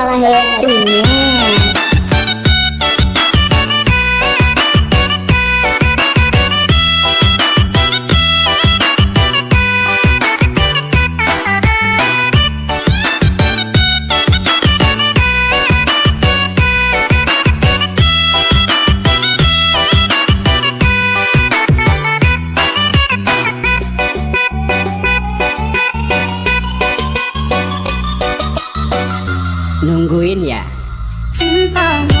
malah harinya nungguin ya. Cintamu